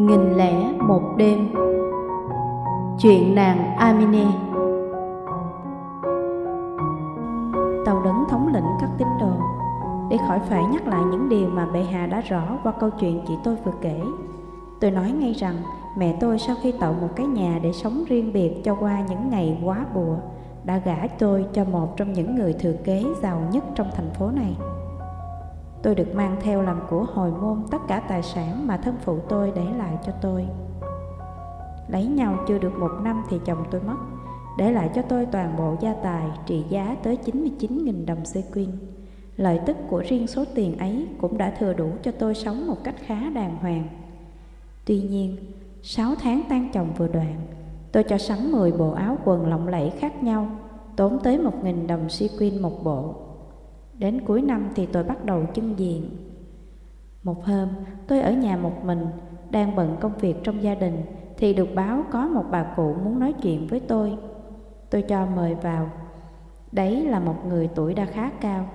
Nghìn lẻ một đêm. Chuyện nàng Amine. Tàu đấng thống lĩnh các tín đồ. Để khỏi phải nhắc lại những điều mà bệ hạ đã rõ qua câu chuyện chị tôi vừa kể. Tôi nói ngay rằng, mẹ tôi sau khi tạo một cái nhà để sống riêng biệt cho qua những ngày quá bùa Đã gả tôi cho một trong những người thừa kế giàu nhất trong thành phố này. Tôi được mang theo làm của hồi môn tất cả tài sản mà thân phụ tôi để lại cho tôi. Lấy nhau chưa được một năm thì chồng tôi mất, để lại cho tôi toàn bộ gia tài trị giá tới 99.000 đồng sequin. Lợi tức của riêng số tiền ấy cũng đã thừa đủ cho tôi sống một cách khá đàng hoàng. Tuy nhiên, 6 tháng tan chồng vừa đoạn, tôi cho sắm 10 bộ áo quần lộng lẫy khác nhau, tốn tới 1.000 đồng sequin một bộ. Đến cuối năm thì tôi bắt đầu chân diện. Một hôm, tôi ở nhà một mình, đang bận công việc trong gia đình, thì được báo có một bà cụ muốn nói chuyện với tôi. Tôi cho mời vào. Đấy là một người tuổi đã khá cao.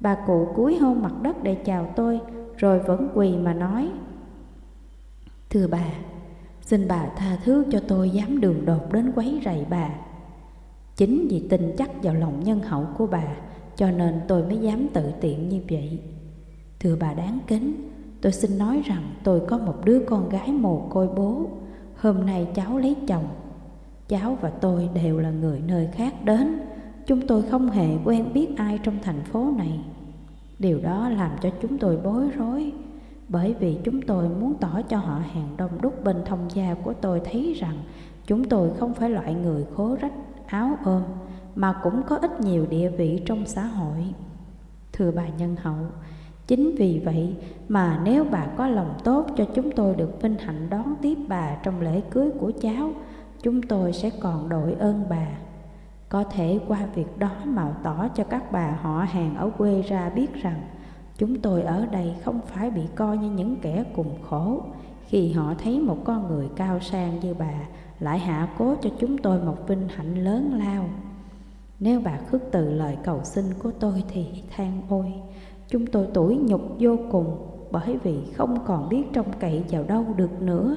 Bà cụ cúi hôn mặt đất để chào tôi, rồi vẫn quỳ mà nói. Thưa bà, xin bà tha thứ cho tôi dám đường đột đến quấy rầy bà. Chính vì tin chắc vào lòng nhân hậu của bà, cho nên tôi mới dám tự tiện như vậy. Thưa bà đáng kính, tôi xin nói rằng tôi có một đứa con gái mồ côi bố. Hôm nay cháu lấy chồng. Cháu và tôi đều là người nơi khác đến. Chúng tôi không hề quen biết ai trong thành phố này. Điều đó làm cho chúng tôi bối rối. Bởi vì chúng tôi muốn tỏ cho họ hàng đông đúc bên thông gia của tôi thấy rằng chúng tôi không phải loại người khố rách, áo ôm, mà cũng có ít nhiều địa vị trong xã hội. Thưa bà nhân hậu, chính vì vậy mà nếu bà có lòng tốt cho chúng tôi được vinh hạnh đón tiếp bà trong lễ cưới của cháu, chúng tôi sẽ còn đội ơn bà. Có thể qua việc đó mạo tỏ cho các bà họ hàng ở quê ra biết rằng chúng tôi ở đây không phải bị coi như những kẻ cùng khổ khi họ thấy một con người cao sang như bà lại hạ cố cho chúng tôi một vinh hạnh lớn lao. Nếu bà khước từ lời cầu xin của tôi thì than ôi, chúng tôi tủi nhục vô cùng bởi vì không còn biết trông cậy vào đâu được nữa.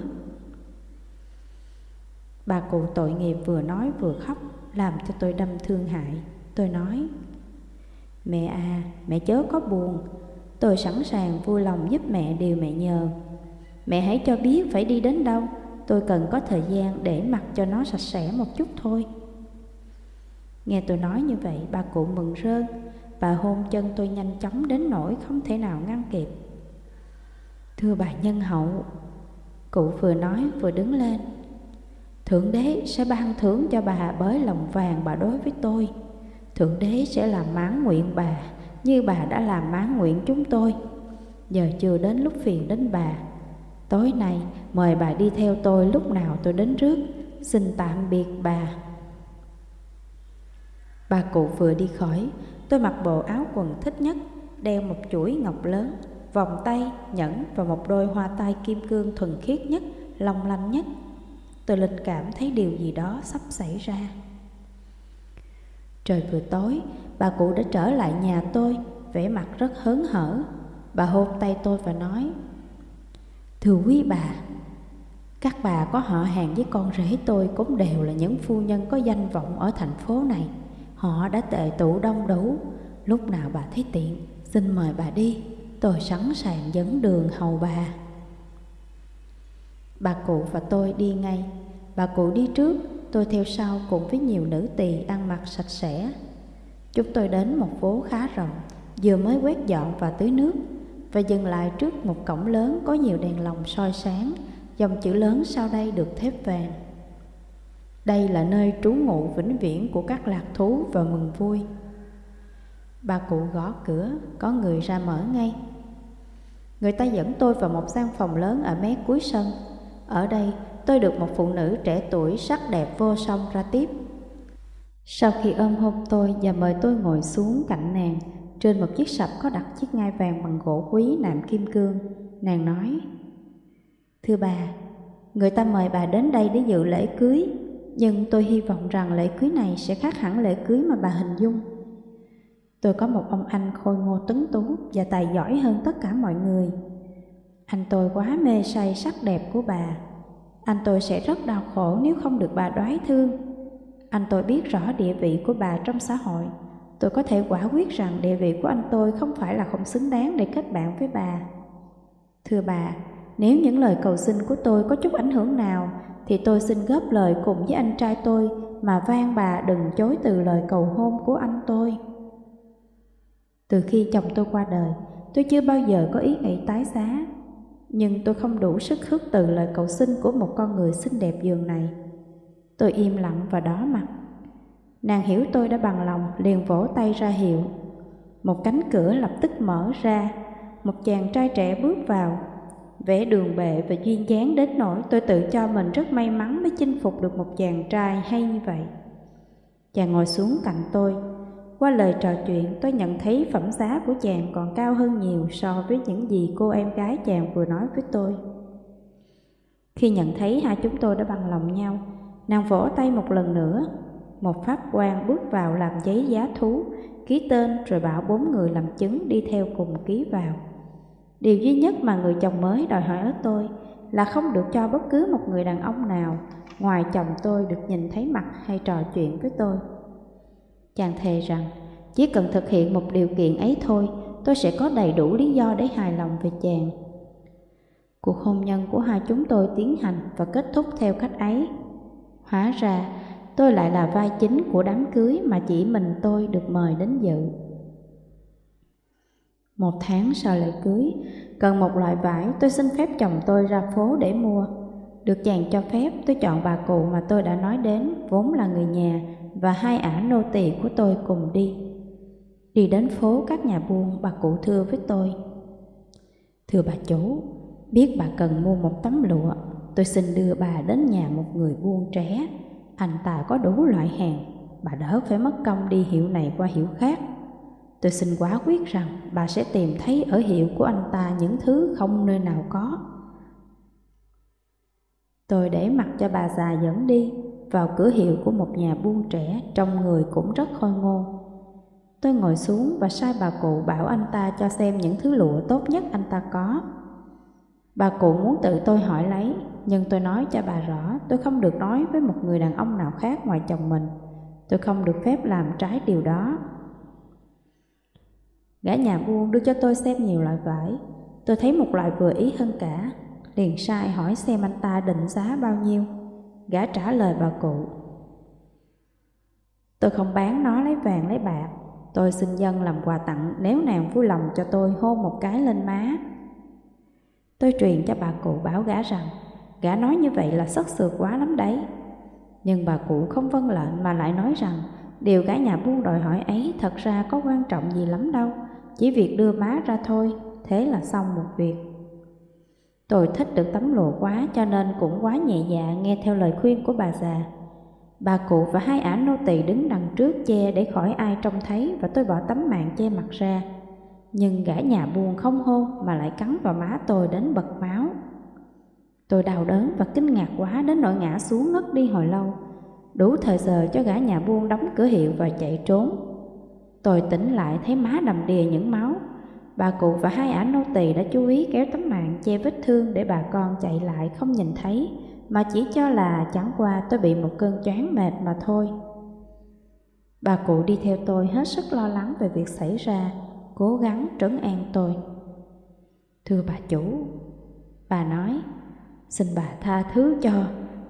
Bà cụ tội nghiệp vừa nói vừa khóc làm cho tôi đâm thương hại. Tôi nói, mẹ à, mẹ chớ có buồn, tôi sẵn sàng vui lòng giúp mẹ điều mẹ nhờ. Mẹ hãy cho biết phải đi đến đâu, tôi cần có thời gian để mặc cho nó sạch sẽ một chút thôi. Nghe tôi nói như vậy, bà cụ mừng rơn, bà hôn chân tôi nhanh chóng đến nỗi không thể nào ngăn kịp. Thưa bà nhân hậu, cụ vừa nói vừa đứng lên. Thượng đế sẽ ban thưởng cho bà bởi lòng vàng bà đối với tôi. Thượng đế sẽ làm mãn nguyện bà như bà đã làm mãn nguyện chúng tôi. Giờ chưa đến lúc phiền đến bà. Tối nay mời bà đi theo tôi lúc nào tôi đến trước. Xin tạm biệt bà. Bà cụ vừa đi khỏi, tôi mặc bộ áo quần thích nhất, đeo một chuỗi ngọc lớn, vòng tay, nhẫn và một đôi hoa tai kim cương thuần khiết nhất, long lanh nhất. Tôi linh cảm thấy điều gì đó sắp xảy ra. Trời vừa tối, bà cụ đã trở lại nhà tôi, vẻ mặt rất hớn hở. Bà hôn tay tôi và nói, Thưa quý bà, các bà có họ hàng với con rể tôi cũng đều là những phu nhân có danh vọng ở thành phố này. Họ đã tệ tụ đông đủ. Lúc nào bà thấy tiện, Xin mời bà đi. Tôi sẵn sàng dẫn đường hầu bà. Bà cụ và tôi đi ngay. Bà cụ đi trước, Tôi theo sau cùng với nhiều nữ tỳ ăn mặc sạch sẽ. Chúng tôi đến một phố khá rộng, Vừa mới quét dọn và tưới nước, Và dừng lại trước một cổng lớn có nhiều đèn lồng soi sáng, Dòng chữ lớn sau đây được thép vàng đây là nơi trú ngụ vĩnh viễn của các lạc thú và mừng vui. Bà cụ gõ cửa, có người ra mở ngay. Người ta dẫn tôi vào một gian phòng lớn ở mé cuối sân. Ở đây, tôi được một phụ nữ trẻ tuổi sắc đẹp vô song ra tiếp. Sau khi ôm hôn tôi và mời tôi ngồi xuống cạnh nàng, trên một chiếc sập có đặt chiếc ngai vàng bằng gỗ quý nạm kim cương, nàng nói: "Thưa bà, người ta mời bà đến đây để dự lễ cưới, nhưng tôi hy vọng rằng lễ cưới này sẽ khác hẳn lễ cưới mà bà hình dung. Tôi có một ông anh khôi ngô tuấn tú và tài giỏi hơn tất cả mọi người. Anh tôi quá mê say sắc đẹp của bà. Anh tôi sẽ rất đau khổ nếu không được bà đoái thương. Anh tôi biết rõ địa vị của bà trong xã hội. Tôi có thể quả quyết rằng địa vị của anh tôi không phải là không xứng đáng để kết bạn với bà. Thưa bà, nếu những lời cầu xin của tôi có chút ảnh hưởng nào, thì tôi xin góp lời cùng với anh trai tôi mà van bà đừng chối từ lời cầu hôn của anh tôi. Từ khi chồng tôi qua đời, tôi chưa bao giờ có ý nghĩ tái giá, nhưng tôi không đủ sức khước từ lời cầu xin của một con người xinh đẹp giường này. Tôi im lặng và đỏ mặt. Nàng hiểu tôi đã bằng lòng, liền vỗ tay ra hiệu. Một cánh cửa lập tức mở ra, một chàng trai trẻ bước vào, vẽ đường bệ và duyên dáng đến nỗi tôi tự cho mình rất may mắn mới chinh phục được một chàng trai hay như vậy. Chàng ngồi xuống cạnh tôi, qua lời trò chuyện tôi nhận thấy phẩm giá của chàng còn cao hơn nhiều so với những gì cô em gái chàng vừa nói với tôi. Khi nhận thấy hai chúng tôi đã bằng lòng nhau, nàng vỗ tay một lần nữa. Một pháp quan bước vào làm giấy giá thú, ký tên rồi bảo bốn người làm chứng đi theo cùng ký vào. Điều duy nhất mà người chồng mới đòi hỏi ở tôi là không được cho bất cứ một người đàn ông nào ngoài chồng tôi được nhìn thấy mặt hay trò chuyện với tôi. Chàng thề rằng chỉ cần thực hiện một điều kiện ấy thôi, tôi sẽ có đầy đủ lý do để hài lòng về chàng. Cuộc hôn nhân của hai chúng tôi tiến hành và kết thúc theo cách ấy. Hóa ra, tôi lại là vai chính của đám cưới mà chỉ mình tôi được mời đến dự. Một tháng sau lễ cưới, cần một loại vải tôi xin phép chồng tôi ra phố để mua. Được chàng cho phép tôi chọn bà cụ mà tôi đã nói đến vốn là người nhà và hai ả nô tỳ của tôi cùng đi. Đi đến phố các nhà buôn bà cụ thưa với tôi. Thưa bà chủ, biết bà cần mua một tấm lụa, tôi xin đưa bà đến nhà một người buôn trẻ. Anh ta có đủ loại hàng, bà đỡ phải mất công đi hiệu này qua hiệu khác. Tôi xin quá quyết rằng bà sẽ tìm thấy ở hiệu của anh ta những thứ không nơi nào có. Tôi để mặc cho bà già dẫn đi vào cửa hiệu của một nhà buôn trẻ trong người cũng rất khôi ngô. Tôi ngồi xuống và sai bà cụ bảo anh ta cho xem những thứ lụa tốt nhất anh ta có. Bà cụ muốn tự tôi hỏi lấy, nhưng tôi nói cho bà rõ tôi không được nói với một người đàn ông nào khác ngoài chồng mình. Tôi không được phép làm trái điều đó. Gã nhà buôn đưa cho tôi xem nhiều loại vải. Tôi thấy một loại vừa ý hơn cả, liền sai hỏi xem anh ta định giá bao nhiêu. Gã trả lời bà cụ. Tôi không bán nó lấy vàng lấy bạc. Tôi xin dân làm quà tặng nếu nàng vui lòng cho tôi hôn một cái lên má. Tôi truyền cho bà cụ bảo gã rằng Gã nói như vậy là sất sượt quá lắm đấy. Nhưng bà cụ không vâng lệnh mà lại nói rằng Điều gã nhà buôn đòi hỏi ấy thật ra có quan trọng gì lắm đâu. Chỉ việc đưa má ra thôi, Thế là xong một việc Tôi thích được tấm lụa quá cho nên cũng quá nhẹ dạ nghe theo lời khuyên của bà già. Bà cụ và hai ả nô tỳ đứng đằng trước che để khỏi ai trông thấy và tôi bỏ tấm mạng che mặt ra. Nhưng gã nhà buồn không hôn mà lại cắn vào má tôi đến bật máu. Tôi đau đớn và kinh ngạc quá đến nỗi ngã xuống ngất đi hồi lâu. Đủ thời giờ cho gã nhà buôn đóng cửa hiệu và chạy trốn. Tôi tỉnh lại thấy má đầm đìa những máu Bà cụ và hai ả nô tỳ đã chú ý kéo tấm mạng che vết thương để bà con chạy lại không nhìn thấy, mà chỉ cho là chẳng qua tôi bị một cơn choáng mệt mà thôi. Bà cụ đi theo tôi hết sức lo lắng về việc xảy ra, cố gắng trấn an tôi. Thưa bà chủ, bà nói, xin bà tha thứ cho,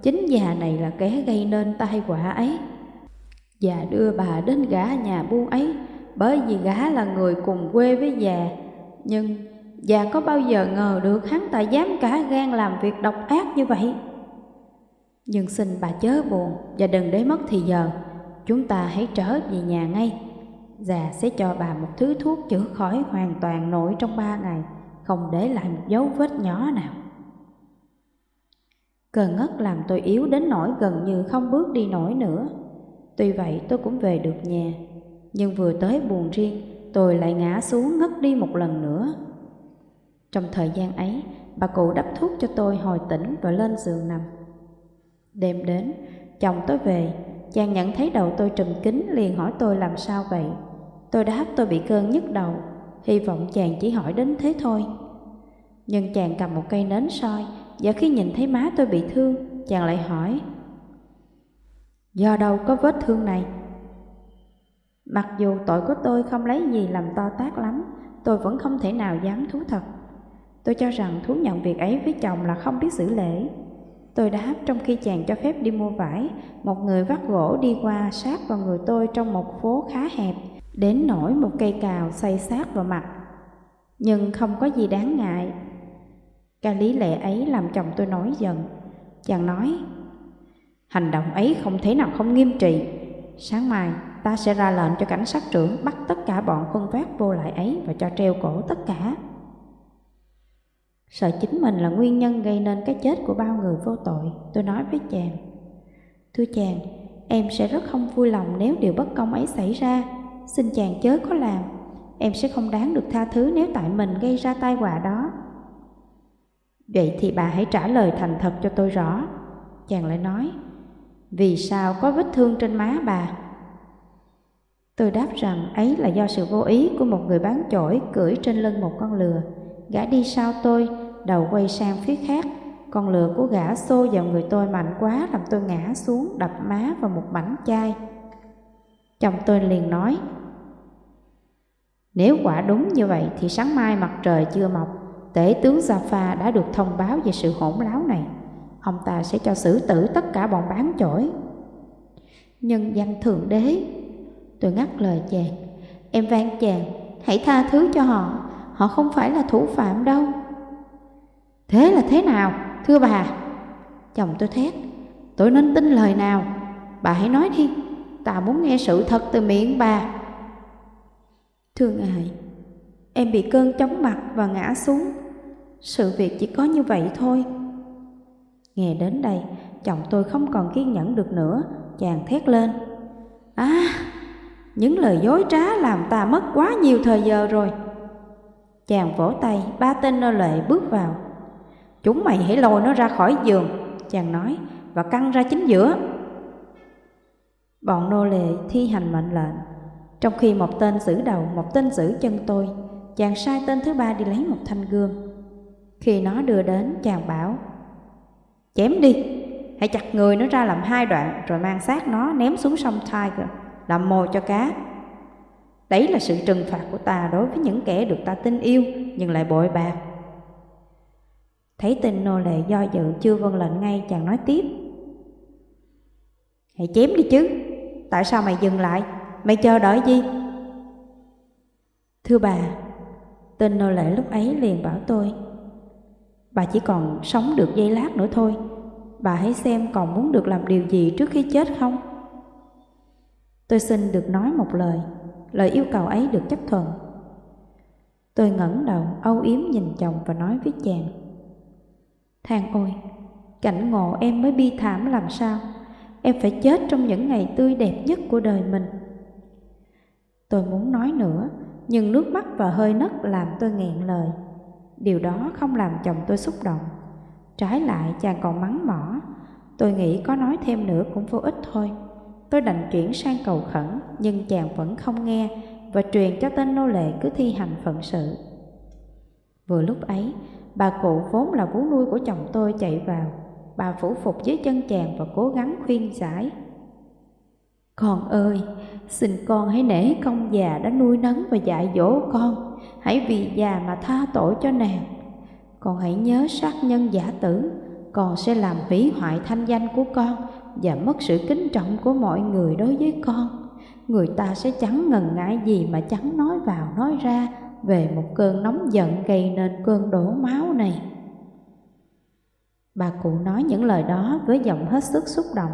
chính già này là kẻ gây nên tai họa ấy. Và đưa bà đến gã nhà buôn ấy bởi vì gã là người cùng quê với già. Nhưng già có bao giờ ngờ được hắn ta dám cả gan làm việc độc ác như vậy? Nhưng xin bà chớ buồn và đừng để mất thì giờ. Chúng ta hãy trở về nhà ngay. Già sẽ cho bà một thứ thuốc chữa khỏi hoàn toàn nổi trong ba ngày, không để lại một dấu vết nhỏ nào. Cơn ngất làm tôi yếu đến nỗi gần như không bước đi nổi nữa. Tuy vậy tôi cũng về được nhà nhưng vừa tới buồn riêng, tôi lại ngã xuống ngất đi một lần nữa. Trong thời gian ấy, bà cụ đắp thuốc cho tôi hồi tỉnh và lên giường nằm. Đêm đến, chồng tôi về, chàng nhận thấy đầu tôi trùm kính liền hỏi tôi làm sao vậy. Tôi đáp tôi bị cơn nhức đầu, hy vọng chàng chỉ hỏi đến thế thôi. Nhưng chàng cầm một cây nến soi Và khi nhìn thấy má tôi bị thương Chàng lại hỏi Do đâu có vết thương này? Mặc dù tội của tôi không lấy gì làm to tác lắm, Tôi vẫn không thể nào dám thú thật. Tôi cho rằng thú nhận việc ấy với chồng là không biết xử lễ. Tôi đáp trong khi chàng cho phép đi mua vải, Một người vắt gỗ đi qua sát vào người tôi trong một phố khá hẹp, Đến nổi một cây cào xây sát vào mặt. Nhưng không có gì đáng ngại. Cái lý lẽ ấy làm chồng tôi nổi giận. Chàng nói Hành động ấy không thể nào không nghiêm trị Sáng mai ta sẽ ra lệnh cho cảnh sát trưởng bắt tất cả bọn khuân vác vô lại ấy và cho treo cổ tất cả. Sợ chính mình là nguyên nhân gây nên cái chết của bao người vô tội, tôi nói với chàng. Thưa chàng, em sẽ rất không vui lòng nếu điều bất công ấy xảy ra. Xin chàng chớ có làm, em sẽ không đáng được tha thứ nếu tại mình gây ra tai họa đó. Vậy thì bà hãy trả lời thành thật cho tôi rõ. Chàng lại nói, vì sao có vết thương trên má bà? Tôi đáp rằng ấy là do sự vô ý của một người bán chổi cưỡi trên lưng một con lừa. Gã đi sau tôi, đầu quay sang phía khác. Con lừa của gã xô vào người tôi mạnh quá làm tôi ngã xuống đập má vào một mảnh chai. Chồng tôi liền nói, Nếu quả đúng như vậy thì sáng mai mặt trời chưa mọc, tể tướng Gia đã được thông báo về sự hỗn láo này. Ông ta sẽ cho xử tử tất cả bọn bán chổi. Nhân danh Thượng Đế, Tôi ngắt lời chàng. Em van chàng, Hãy tha thứ cho họ. Họ không phải là thủ phạm đâu. Thế là thế nào, Thưa bà? Chồng tôi thét. Tôi nên tin lời nào? Bà hãy nói đi. Ta muốn nghe sự thật từ miệng bà. Thưa ngài Em bị cơn chóng mặt và ngã xuống. Sự việc chỉ có như vậy thôi. Nghe đến đây Chồng tôi không còn kiên nhẫn được nữa Chàng thét lên. À những lời dối trá làm ta mất quá nhiều thời giờ rồi. Chàng vỗ tay, ba tên nô lệ bước vào. Chúng mày hãy lôi nó ra khỏi giường Chàng nói Và căng ra chính giữa. Bọn nô lệ thi hành mệnh lệnh. Trong khi một tên giữ đầu, một tên giữ chân tôi Chàng sai tên thứ ba đi lấy một thanh gương Khi nó đưa đến, chàng bảo Chém đi, hãy chặt người nó ra làm hai đoạn Rồi mang xác nó ném xuống sông Tiger làm mồi cho cá. Đấy là sự trừng phạt của ta đối với những kẻ được ta tin yêu nhưng lại bội bạc. Thấy tên nô lệ do dự chưa vâng lệnh ngay chàng nói tiếp. Hãy chém đi chứ, tại sao mày dừng lại, mày chờ đợi gì? Thưa bà, tên nô lệ lúc ấy liền bảo tôi, bà chỉ còn sống được giây lát nữa thôi, bà hãy xem còn muốn được làm điều gì trước khi chết không? Tôi xin được nói một lời, lời yêu cầu ấy được chấp thuận. Tôi ngẩng đầu âu yếm nhìn chồng và nói với chàng. Thang ôi, cảnh ngộ em mới bi thảm làm sao, em phải chết trong những ngày tươi đẹp nhất của đời mình. Tôi muốn nói nữa, nhưng nước mắt và hơi nấc làm tôi nghẹn lời. Điều đó không làm chồng tôi xúc động. Trái lại chàng còn mắng mỏ, tôi nghĩ có nói thêm nữa cũng vô ích thôi. Tôi đành chuyển sang cầu khẩn, nhưng chàng vẫn không nghe và truyền cho tên nô lệ cứ thi hành phận sự. Vừa lúc ấy, bà cụ vốn là vú nuôi của chồng tôi chạy vào. Bà phủ phục dưới chân chàng và cố gắng khuyên giải. Con ơi, xin con hãy nể công già đã nuôi nấng và dạy dỗ con. Hãy vì già mà tha tội cho nàng. Con hãy nhớ sát nhân giả tử, con sẽ làm hủy hoại thanh danh của con và mất sự kính trọng của mọi người đối với con. Người ta sẽ chẳng ngần ngại gì mà chẳng nói vào nói ra về một cơn nóng giận gây nên cơn đổ máu này. Bà cụ nói những lời đó với giọng hết sức xúc động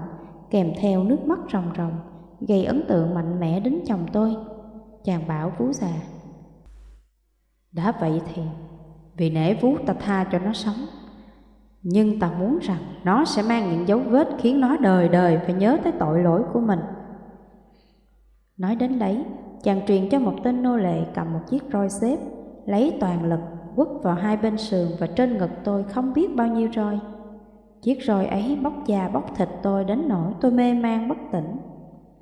kèm theo nước mắt ròng ròng gây ấn tượng mạnh mẽ đến chồng tôi. Chàng bảo vú già đã vậy thì vì nể vú ta tha cho nó sống nhưng ta muốn rằng nó sẽ mang những dấu vết khiến nó đời đời phải nhớ tới tội lỗi của mình. Nói đến đấy, chàng truyền cho một tên nô lệ cầm một chiếc roi xếp, lấy toàn lực quất vào hai bên sườn và trên ngực tôi không biết bao nhiêu roi. Chiếc roi ấy bóc da bóc thịt tôi đến nỗi tôi mê man bất tỉnh.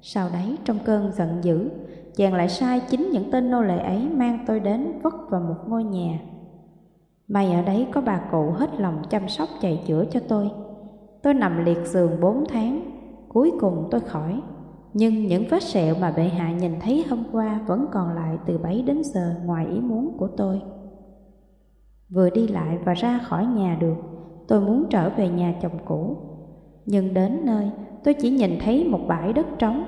Sau đấy trong cơn giận dữ, chàng lại sai chính những tên nô lệ ấy mang tôi đến vất vào một ngôi nhà May ở đấy có bà cụ hết lòng chăm sóc chạy chữa cho tôi. Tôi nằm liệt giường bốn tháng, cuối cùng tôi khỏi. Nhưng những vết sẹo mà bệ hạ nhìn thấy hôm qua vẫn còn lại từ bấy đến giờ ngoài ý muốn của tôi. Vừa đi lại và ra khỏi nhà được, tôi muốn trở về nhà chồng cũ. Nhưng đến nơi, tôi chỉ nhìn thấy một bãi đất trống.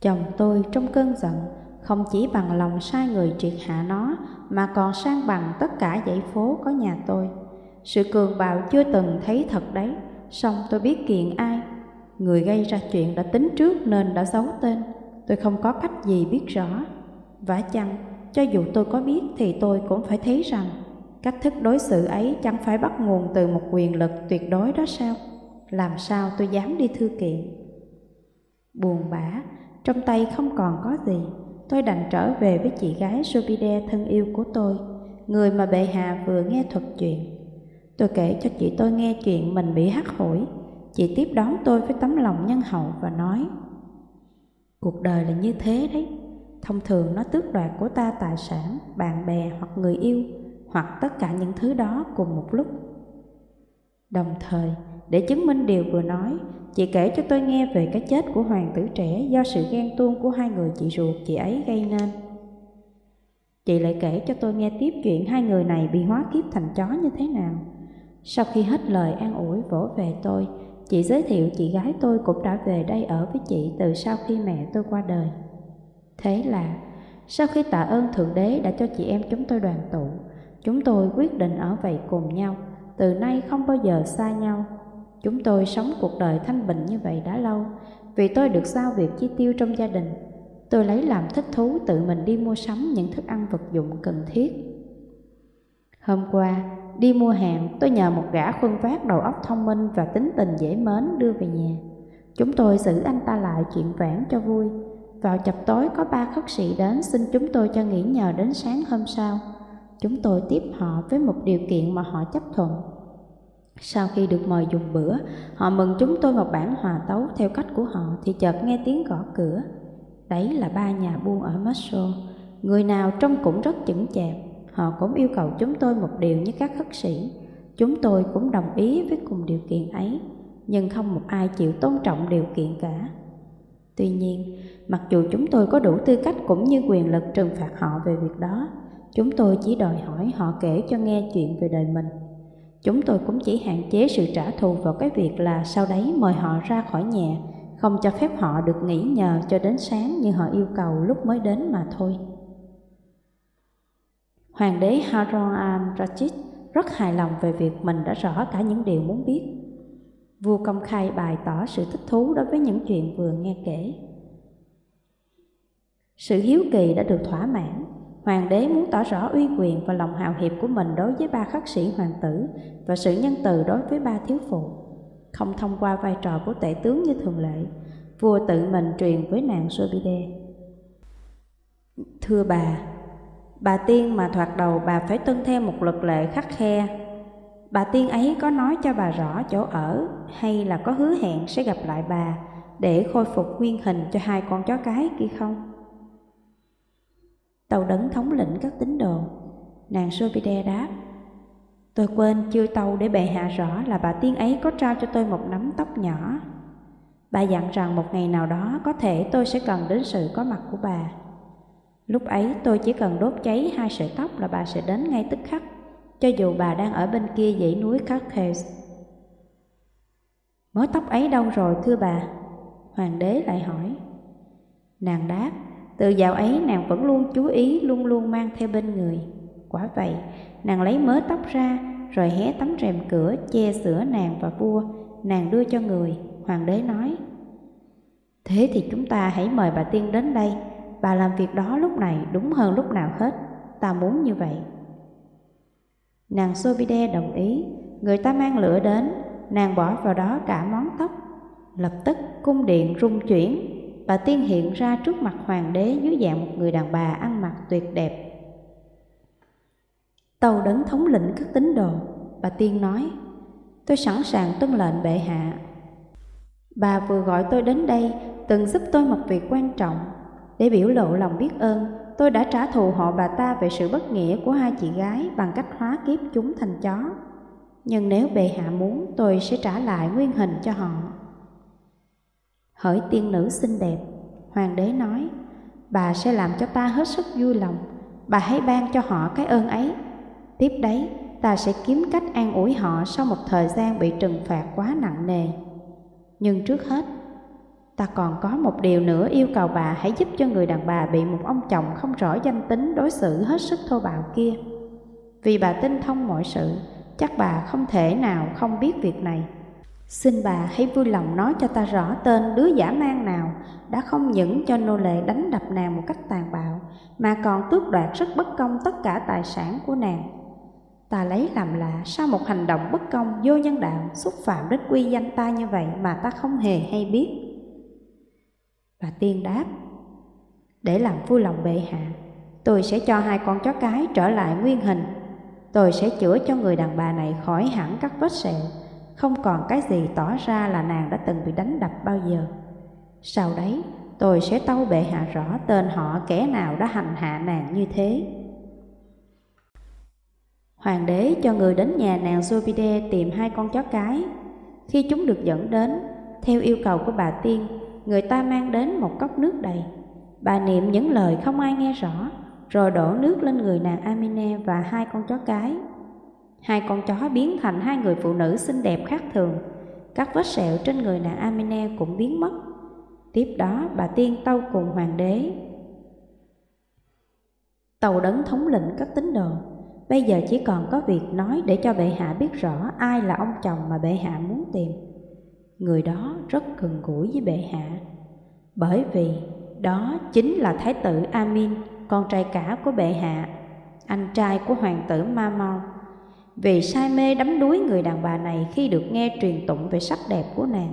Chồng tôi trong cơn giận không chỉ bằng lòng sai người triệt hạ nó mà còn sang bằng tất cả dãy phố có nhà tôi. Sự cường bạo chưa từng thấy thật đấy, song tôi biết kiện ai. Người gây ra chuyện đã tính trước nên đã giấu tên, tôi không có cách gì biết rõ. Vả chăng, cho dù tôi có biết thì tôi cũng phải thấy rằng cách thức đối xử ấy chẳng phải bắt nguồn từ một quyền lực tuyệt đối đó sao? Làm sao tôi dám đi thư kiện? Buồn bã, trong tay không còn có gì, tôi đành trở về với chị gái Jupiter thân yêu của tôi, người mà bệ hạ vừa nghe thuật chuyện. Tôi kể cho chị tôi nghe chuyện mình bị hắt hủi. Chị tiếp đón tôi với tấm lòng nhân hậu và nói Cuộc đời là như thế đấy Thông thường nó tước đoạt của ta tài sản, bạn bè hoặc người yêu Hoặc tất cả những thứ đó cùng một lúc Đồng thời, để chứng minh điều vừa nói Chị kể cho tôi nghe về cái chết của hoàng tử trẻ Do sự ghen tuông của hai người chị ruột chị ấy gây nên Chị lại kể cho tôi nghe tiếp chuyện hai người này bị hóa kiếp thành chó như thế nào sau khi hết lời an ủi vỗ về tôi, chị giới thiệu chị gái tôi cũng đã về đây ở với chị từ sau khi mẹ tôi qua đời. Thế là, sau khi tạ ơn Thượng Đế đã cho chị em chúng tôi đoàn tụ, chúng tôi quyết định ở vậy cùng nhau, từ nay không bao giờ xa nhau. Chúng tôi sống cuộc đời thanh bình như vậy đã lâu, vì tôi được giao việc chi tiêu trong gia đình. Tôi lấy làm thích thú tự mình đi mua sắm những thức ăn vật dụng cần thiết. Hôm qua, Đi mua hàng, tôi nhờ một gã khuân vác đầu óc thông minh và tính tình dễ mến đưa về nhà. Chúng tôi giữ anh ta lại chuyện vãn cho vui. Vào chập tối có ba khất sĩ đến xin chúng tôi cho nghỉ nhờ đến sáng hôm sau. Chúng tôi tiếp họ với một điều kiện mà họ chấp thuận. Sau khi được mời dùng bữa, họ mừng chúng tôi một bản hòa tấu theo cách của họ thì chợt nghe tiếng gõ cửa. Đấy là ba nhà buôn ở Moscow, người nào trông cũng rất chững chạc Họ cũng yêu cầu chúng tôi một điều như các khất sĩ. Chúng tôi cũng đồng ý với cùng điều kiện ấy, nhưng không một ai chịu tôn trọng điều kiện cả. Tuy nhiên, mặc dù chúng tôi có đủ tư cách cũng như quyền lực trừng phạt họ về việc đó, chúng tôi chỉ đòi hỏi họ kể cho nghe chuyện về đời mình. Chúng tôi cũng chỉ hạn chế sự trả thù vào cái việc là sau đấy mời họ ra khỏi nhà, không cho phép họ được nghỉ nhờ cho đến sáng như họ yêu cầu lúc mới đến mà thôi. Hoàng đế Harun al-Rashid rất hài lòng về việc mình đã rõ cả những điều muốn biết. Vua công khai bày tỏ sự thích thú đối với những chuyện vừa nghe kể. Sự hiếu kỳ đã được thỏa mãn, hoàng đế muốn tỏ rõ uy quyền và lòng hào hiệp của mình đối với ba khắc sĩ hoàng tử và sự nhân từ đối với ba thiếu phụ. Không thông qua vai trò của tể tướng như thường lệ, vua tự mình truyền với nàng Sobide. Thưa bà, Bà tiên mà thoạt đầu bà phải tuân theo một luật lệ khắc khe. Bà tiên ấy có nói cho bà rõ chỗ ở hay là có hứa hẹn sẽ gặp lại bà để khôi phục nguyên hình cho hai con chó cái kia không? Tàu đấng thống lĩnh các tín đồ, nàng Sopide đáp. Tôi quên chưa tâu để bệ hạ rõ là bà tiên ấy có trao cho tôi một nắm tóc nhỏ. Bà dặn rằng một ngày nào đó có thể tôi sẽ cần đến sự có mặt của bà. Lúc ấy tôi chỉ cần đốt cháy hai sợi tóc là bà sẽ đến ngay tức khắc, cho dù bà đang ở bên kia dãy núi Carcass. Mớ tóc ấy đâu rồi thưa bà? Hoàng đế lại hỏi. Nàng đáp, từ dạo ấy nàng vẫn luôn chú ý, luôn luôn mang theo bên người. Quả vậy, nàng lấy mớ tóc ra, rồi hé tấm rèm cửa che sữa nàng và vua, nàng đưa cho người. Hoàng đế nói, Thế thì chúng ta hãy mời bà tiên đến đây, Bà làm việc đó lúc này đúng hơn lúc nào hết. Ta muốn như vậy. Nàng Sobide đồng ý. Người ta mang lửa đến Nàng bỏ vào đó cả món tóc. Lập tức cung điện rung chuyển. Bà tiên hiện ra trước mặt hoàng đế Dưới dạng một người đàn bà ăn mặc tuyệt đẹp Tàu đấng thống lĩnh các tín đồ Bà tiên nói Tôi sẵn sàng tuân lệnh bệ hạ Bà vừa gọi tôi đến đây Từng giúp tôi một việc quan trọng để biểu lộ lòng biết ơn, tôi đã trả thù họ bà ta về sự bất nghĩa của hai chị gái bằng cách hóa kiếp chúng thành chó. Nhưng nếu bệ hạ muốn, tôi sẽ trả lại nguyên hình cho họ. Hỡi tiên nữ xinh đẹp, hoàng đế nói, bà sẽ làm cho ta hết sức vui lòng, bà hãy ban cho họ cái ơn ấy. Tiếp đấy, ta sẽ kiếm cách an ủi họ sau một thời gian bị trừng phạt quá nặng nề. Nhưng trước hết, ta còn có một điều nữa yêu cầu bà hãy giúp cho người đàn bà bị một ông chồng không rõ danh tính đối xử hết sức thô bạo kia. Vì bà tinh thông mọi sự, chắc bà không thể nào không biết việc này. Xin bà hãy vui lòng nói cho ta rõ tên đứa giả mang nào đã không những cho nô lệ đánh đập nàng một cách tàn bạo, mà còn tước đoạt rất bất công tất cả tài sản của nàng. Ta lấy làm lạ sao một hành động bất công vô nhân đạo xúc phạm đến quy danh ta như vậy mà ta không hề hay biết. Bà tiên đáp, để làm vui lòng bệ hạ, tôi sẽ cho hai con chó cái trở lại nguyên hình. Tôi sẽ chữa cho người đàn bà này khỏi hẳn các vết sẹo, không còn cái gì tỏ ra là nàng đã từng bị đánh đập bao giờ. Sau đấy, tôi sẽ tâu bệ hạ rõ tên họ kẻ nào đã hành hạ nàng như thế. Hoàng đế cho người đến nhà nàng Zobide tìm hai con chó cái. Khi chúng được dẫn đến, theo yêu cầu của bà tiên, người ta mang đến một cốc nước đầy. Bà niệm những lời không ai nghe rõ, rồi đổ nước lên người nàng Amine và hai con chó cái. Hai con chó biến thành hai người phụ nữ xinh đẹp khác thường. Các vết sẹo trên người nàng Amine cũng biến mất. Tiếp đó bà tiên tâu cùng hoàng đế. Tàu đấng thống lĩnh các tín đồ Bây giờ chỉ còn có việc nói để cho bệ hạ biết rõ ai là ông chồng mà bệ hạ muốn tìm. Người đó rất gần gũi với bệ hạ, bởi vì đó chính là Thái tử Amin, con trai cả của bệ hạ, anh trai của hoàng tử ma mau vì say mê đắm đuối người đàn bà này khi được nghe truyền tụng về sắc đẹp của nàng,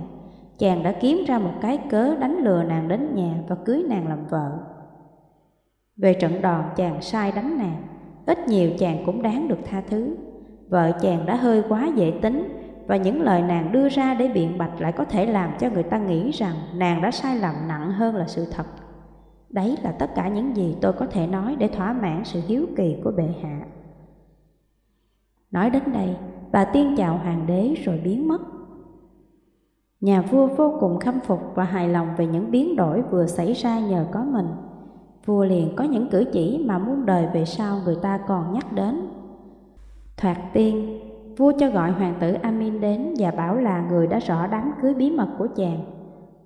chàng đã kiếm ra một cái cớ đánh lừa nàng đến nhà và cưới nàng làm vợ. Về trận đòn chàng sai đánh nàng, ít nhiều chàng cũng đáng được tha thứ. Vợ chàng đã hơi quá dễ tính và những lời nàng đưa ra để biện bạch lại có thể làm cho người ta nghĩ rằng nàng đã sai lầm nặng hơn là sự thật. Đấy là tất cả những gì tôi có thể nói để thỏa mãn sự hiếu kỳ của bệ hạ. Nói đến đây, bà tiên chào hoàng đế rồi biến mất. Nhà vua vô cùng khâm phục và hài lòng về những biến đổi vừa xảy ra nhờ có mình vua liền có những cử chỉ mà muôn đời về sau người ta còn nhắc đến. Thoạt tiên, vua cho gọi hoàng tử Amin đến và bảo là người đã rõ đám cưới bí mật của chàng.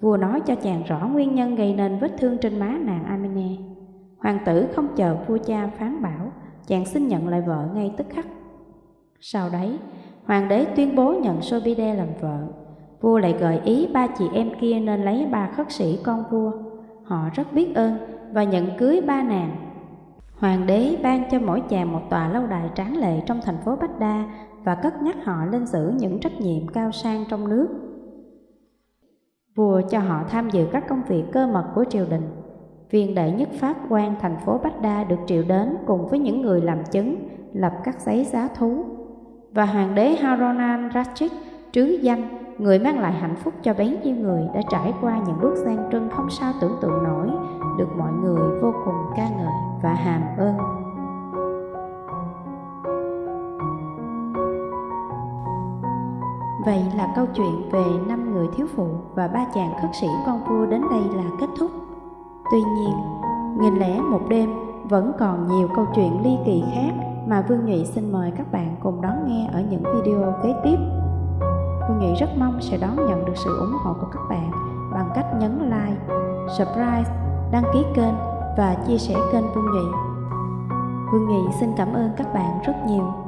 Vua nói cho chàng rõ nguyên nhân gây nên vết thương trên má nàng Amine. Hoàng tử không chờ vua cha phán bảo, chàng xin nhận lại vợ ngay tức khắc. Sau đấy, hoàng đế tuyên bố nhận Sobide làm vợ. Vua lại gợi ý ba chị em kia nên lấy ba khất sĩ con vua. Họ rất biết ơn và nhận cưới ba nàng. Hoàng đế ban cho mỗi chàng một tòa lâu đài tráng lệ trong thành phố Bách Đa và cất nhắc họ lên giữ những trách nhiệm cao sang trong nước. Vua cho họ tham dự các công việc cơ mật của triều đình. Viên đệ nhất pháp quan thành phố Bách Đa được triệu đến cùng với những người làm chứng, lập các giấy giá thú. Và hoàng đế Haronan Ratchik trứ danh, người mang lại hạnh phúc cho bấy nhiêu người đã trải qua những bước gian trưng không sao tưởng tượng nổi được mọi người vô cùng ca ngợi và hàm ơn. Vậy là câu chuyện về năm người thiếu phụ và ba chàng khất sĩ con vua đến đây là kết thúc. Tuy nhiên, nghìn lẻ một đêm vẫn còn nhiều câu chuyện ly kỳ khác mà Vương Nhụy xin mời các bạn cùng đón nghe ở những video kế tiếp. Vương Nhụy rất mong sẽ đón nhận được sự ủng hộ của các bạn bằng cách nhấn like, subscribe đăng ký kênh và chia sẻ kênh Vương Nhụy. Vương Nhụy xin cảm ơn các bạn rất nhiều.